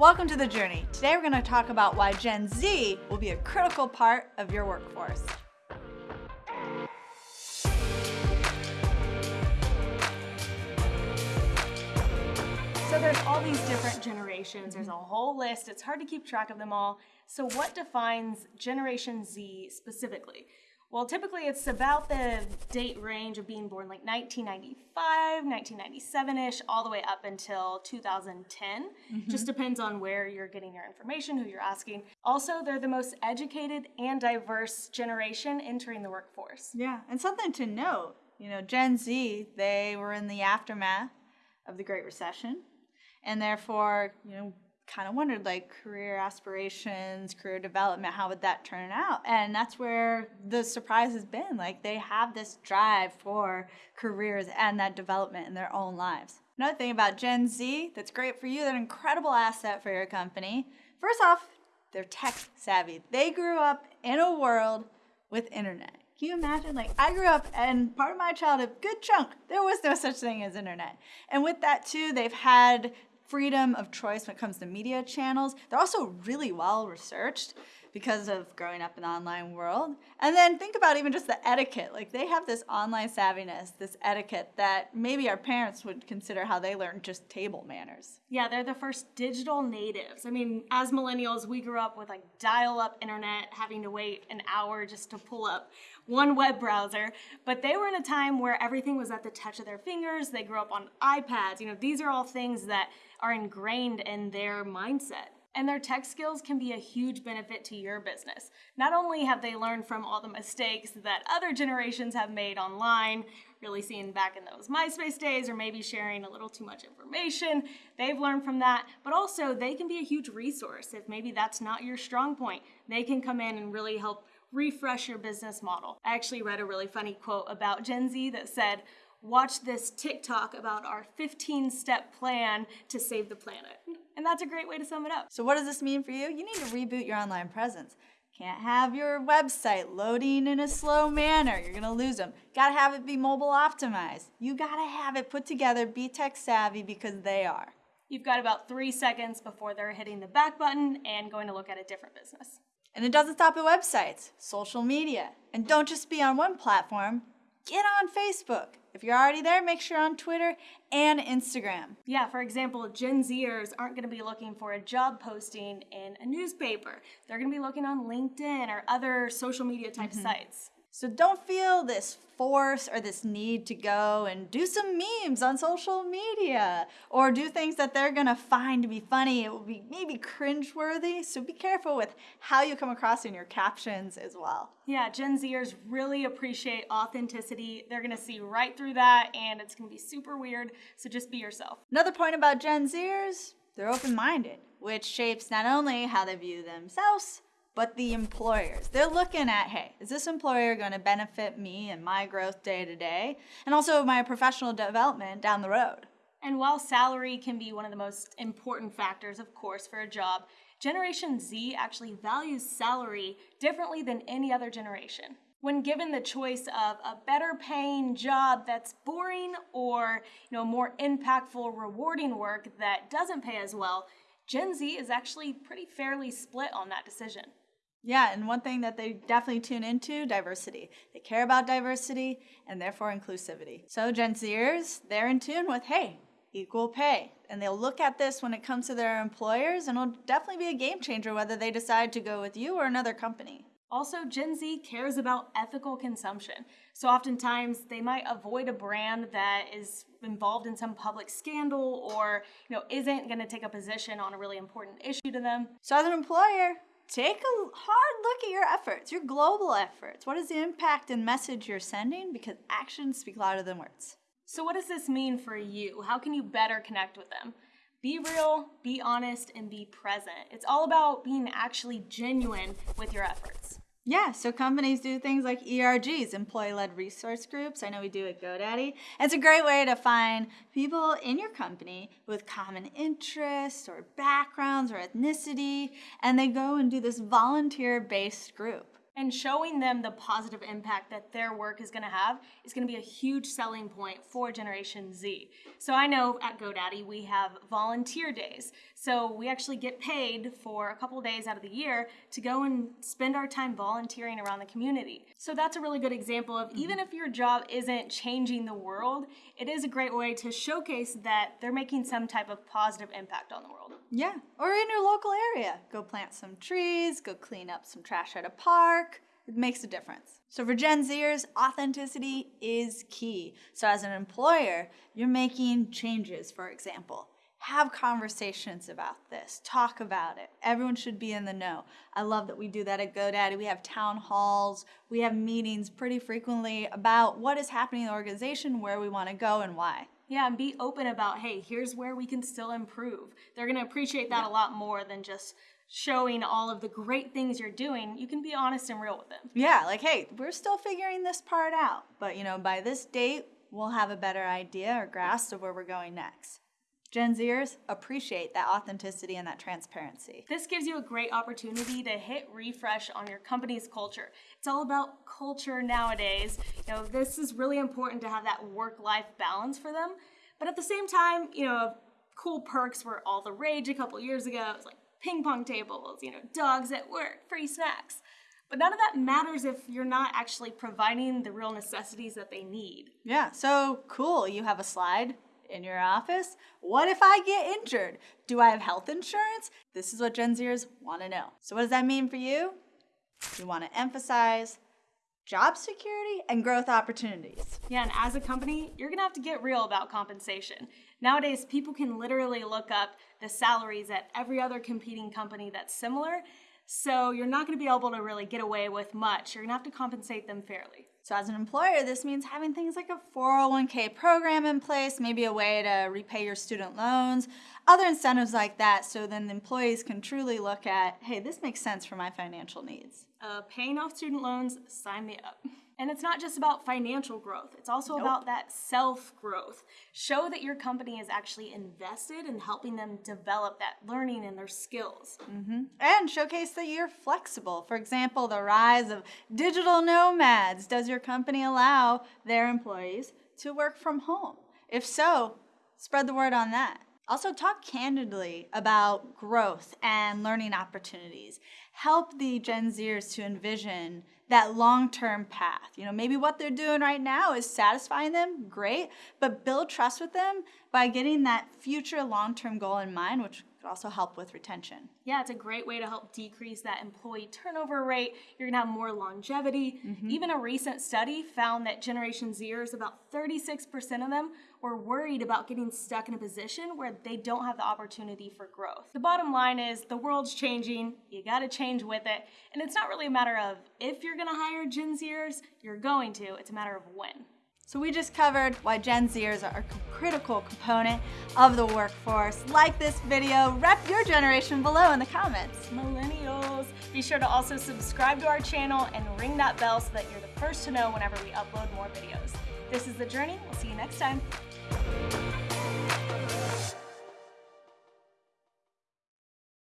Welcome to The Journey. Today we're going to talk about why Gen Z will be a critical part of your workforce. So there's all these different generations. There's a whole list. It's hard to keep track of them all. So what defines Generation Z specifically? Well, typically it's about the date range of being born like 1995, 1997-ish, all the way up until 2010. Mm-hmm. Just depends on where you're getting your information, who you're asking. Also, they're the most educated and diverse generation entering the workforce. Yeah, and something to note, you know, Gen Z, they were in the aftermath of the Great Recession and therefore, you know, kind of wondered like career aspirations, career development, how would that turn out? And that's where the surprise has been. Like they have this drive for careers and that development in their own lives. Another thing about Gen Z that's great for you, an incredible asset for your company. First off, they're tech savvy. They grew up in a world with internet. Can you imagine? Like, I grew up, and part of my childhood, good chunk, there was no such thing as internet. And with that, too, they've had freedom of choice when it comes to media channels. They're also really well researched because of growing up in the online world. And then think about even just the etiquette. Like they have this online savviness, this etiquette that maybe our parents would consider how they learned just table manners. Yeah, they're the first digital natives. I mean, as millennials, we grew up with like dial-up internet, having to wait an hour just to pull up one web browser. But they were in a time where everything was at the touch of their fingers. They grew up on iPads. You know, these are all things that are ingrained in their mindset. And their tech skills can be a huge benefit to your business. Not only have they learned from all the mistakes that other generations have made online, really seeing back in those MySpace days, or maybe sharing a little too much information, they've learned from that. But also, they can be a huge resource if maybe that's not your strong point. They can come in and really help refresh your business model. I actually read a really funny quote about Gen Z that said, watch this TikTok about our 15 step plan to save the planet. And that's a great way to sum it up. So, what does this mean for you? You need to reboot your online presence. Can't have your website loading in a slow manner. You're gonna lose them. Gotta have it be mobile optimized. You gotta have it put together, be tech savvy because they are. You've got about three seconds before they're hitting the back button and going to look at a different business. And it doesn't stop at websites, social media. And don't just be on one platform, get on Facebook. If you're already there, make sure you're on Twitter and Instagram. Yeah, for example, Gen Zers aren't going to be looking for a job posting in a newspaper. They're going to be looking on LinkedIn or other social media type mm-hmm. sites. So don't feel this force or this need to go and do some memes on social media or do things that they're gonna find to be funny. It will be maybe cringeworthy. So be careful with how you come across in your captions as well. Yeah, Gen Zers really appreciate authenticity. They're gonna see right through that and it's gonna be super weird. So just be yourself. Another point about Gen Zers, they're open minded, which shapes not only how they view themselves but the employers. They're looking at, hey, is this employer going to benefit me and my growth day to day and also my professional development down the road? And while salary can be one of the most important factors, of course, for a job, Generation Z actually values salary differently than any other generation. When given the choice of a better paying job that's boring or you know more impactful, rewarding work that doesn't pay as well, Gen Z is actually pretty fairly split on that decision. Yeah, and one thing that they definitely tune into diversity. They care about diversity and therefore inclusivity. So Gen Zers, they're in tune with hey, equal pay. And they'll look at this when it comes to their employers and it'll definitely be a game changer whether they decide to go with you or another company. Also, Gen Z cares about ethical consumption. So oftentimes they might avoid a brand that is involved in some public scandal or, you know, isn't going to take a position on a really important issue to them. So as an employer, take a hard look at your efforts, your global efforts. What is the impact and message you're sending? Because actions speak louder than words. So, what does this mean for you? How can you better connect with them? Be real, be honest, and be present. It's all about being actually genuine with your efforts. Yeah, so companies do things like ERGs, employee led resource groups. I know we do at GoDaddy. It's a great way to find people in your company with common interests or backgrounds or ethnicity, and they go and do this volunteer based group and showing them the positive impact that their work is going to have is going to be a huge selling point for Generation Z. So I know at GoDaddy we have volunteer days. So we actually get paid for a couple days out of the year to go and spend our time volunteering around the community. So that's a really good example of even mm-hmm. if your job isn't changing the world, it is a great way to showcase that they're making some type of positive impact on the world. Yeah, or in your local area. Go plant some trees, go clean up some trash at a park. It makes a difference. So for Gen Zers, authenticity is key. So as an employer, you're making changes, for example have conversations about this, talk about it. Everyone should be in the know. I love that we do that at GoDaddy. We have town halls, we have meetings pretty frequently about what is happening in the organization, where we want to go, and why. Yeah, and be open about, hey, here's where we can still improve. They're going to appreciate that yeah. a lot more than just showing all of the great things you're doing. You can be honest and real with them. Yeah, like, hey, we're still figuring this part out, but you know, by this date, we'll have a better idea or grasp of where we're going next. Gen Zers appreciate that authenticity and that transparency. This gives you a great opportunity to hit refresh on your company's culture. It's all about culture nowadays. You know, this is really important to have that work-life balance for them. But at the same time, you know, cool perks were all the rage a couple years ago. It was like ping pong tables, you know, dogs at work, free snacks. But none of that matters if you're not actually providing the real necessities that they need. Yeah, so cool. You have a slide in your office? What if I get injured? Do I have health insurance? This is what Gen Zers want to know. So, what does that mean for you? You want to emphasize job security and growth opportunities. Yeah, and as a company, you're gonna have to get real about compensation. Nowadays, people can literally look up the salaries at every other competing company that's similar, so you're not gonna be able to really get away with much. You're gonna have to compensate them fairly. So as an employer, this means having things like a 401k program in place, maybe a way to repay your student loans, other incentives like that, so then the employees can truly look at, hey, this makes sense for my financial needs. Uh, paying off student loans, sign me up. And it's not just about financial growth, it's also nope. about that self growth. Show that your company is actually invested in helping them develop that learning and their skills. Mm-hmm. And showcase that you're flexible. For example, the rise of digital nomads. Does your company allow their employees to work from home? If so, spread the word on that. Also, talk candidly about growth and learning opportunities. Help the Gen Zers to envision that long-term path. You know, maybe what they're doing right now is satisfying them, great, but build trust with them by getting that future long-term goal in mind, which could also help with retention. Yeah, it's a great way to help decrease that employee turnover rate. You're gonna have more longevity. Mm-hmm. Even a recent study found that Generation Zers, about 36% of them were worried about getting stuck in a position where they don't have the opportunity for growth. The bottom line is the world's changing, you gotta change with it, and it's not really a matter of if you're gonna hire Gen Zers, you're going to, it's a matter of when. So we just covered why Gen Zers are a critical component of the workforce. Like this video, rep your generation below in the comments. Millennials. Be sure to also subscribe to our channel and ring that bell so that you're the first to know whenever we upload more videos. This is The Journey. We'll see you next time.